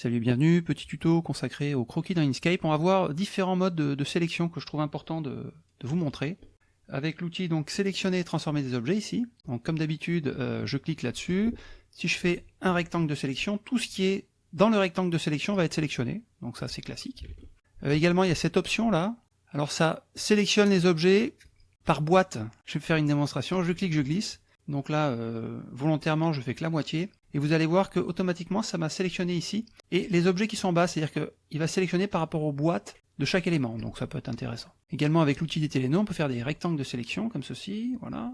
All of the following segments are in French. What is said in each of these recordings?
Salut, bienvenue, petit tuto consacré au croquis dans Inkscape. On va voir différents modes de, sélection que je trouve important de, vous montrer. Avec l'outil donc sélectionner et transformer des objets ici. Donc comme d'habitude, euh, je clique là-dessus. Si je fais un rectangle de sélection, tout ce qui est dans le rectangle de sélection va être sélectionné. Donc ça c'est classique. Euh, également il y a cette option là. Alors ça sélectionne les objets par boîte. Je vais faire une démonstration, je clique, je glisse. Donc là, euh, volontairement, je fais que la moitié et vous allez voir que automatiquement ça m'a sélectionné ici, et les objets qui sont en bas, c'est-à-dire qu'il va sélectionner par rapport aux boîtes de chaque élément, donc ça peut être intéressant. Également avec l'outil des télénoms, on peut faire des rectangles de sélection, comme ceci, voilà.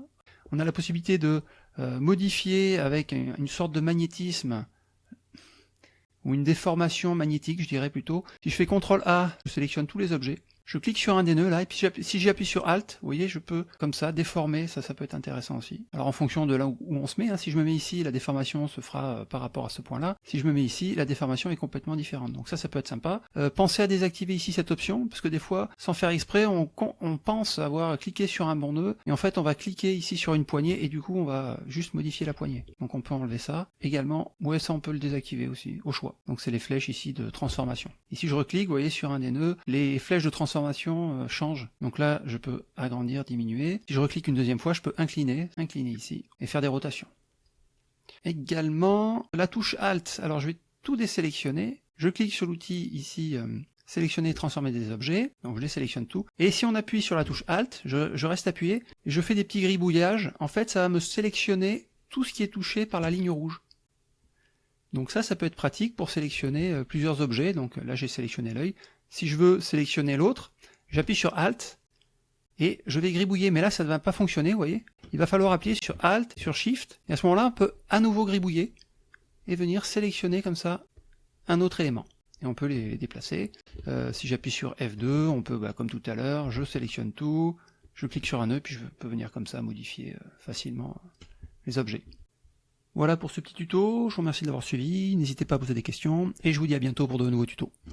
On a la possibilité de euh, modifier avec une, sorte de magnétisme, ou une déformation magnétique, je dirais plutôt. Si je fais CTRL A, je sélectionne tous les objets, je clique sur un des nœuds là, et puis si j'appuie sur Alt, vous voyez, je peux comme ça déformer, ça ça peut être intéressant aussi. Alors en fonction de là où on se met, hein, si je me mets ici, la déformation se fera euh, par rapport à ce point-là. Si je me mets ici, la déformation est complètement différente. Donc ça, ça peut être sympa. Euh, pensez à désactiver ici cette option, parce que des fois, sans faire exprès, on, on pense avoir cliqué sur un bon nœud, et en fait on va cliquer ici sur une poignée, et du coup on va juste modifier la poignée. Donc on peut enlever ça. Également, ouais ça on peut le désactiver aussi, au choix. Donc c'est les flèches ici de transformation. Ici je reclique, vous voyez, sur un des nœuds, les flèches de transformation euh, change. Donc là, je peux agrandir, diminuer. Si je reclique une deuxième fois, je peux incliner, incliner ici, et faire des rotations. Également, la touche Alt. Alors je vais tout désélectionner. Je clique sur l'outil ici, euh, sélectionner, transformer des objets. Donc je les sélectionne tout. Et si on appuie sur la touche Alt, je, reste appuyé, je fais des petits gribouillages. En fait, ça va me sélectionner tout ce qui est touché par la ligne rouge. Donc ça, ça peut être pratique pour sélectionner euh, plusieurs objets. Donc là, j'ai sélectionné l'œil. Si je veux sélectionner l'autre, j'appuie sur Alt, et je vais gribouiller, mais là ça ne va pas fonctionner, vous voyez Il va falloir appuyer sur Alt, sur Shift, et à ce moment-là on peut à nouveau gribouiller, et venir sélectionner comme ça un autre élément. Et on peut les déplacer. Euh, si j'appuie sur F2, on peut, bah, comme tout à l'heure, je sélectionne tout, je clique sur un nœud, puis je peux venir comme ça modifier euh, facilement les objets. Voilà pour ce petit tuto, je vous remercie de l'avoir suivi, n'hésitez pas à poser des questions, et je vous dis à bientôt pour de nouveaux tutos.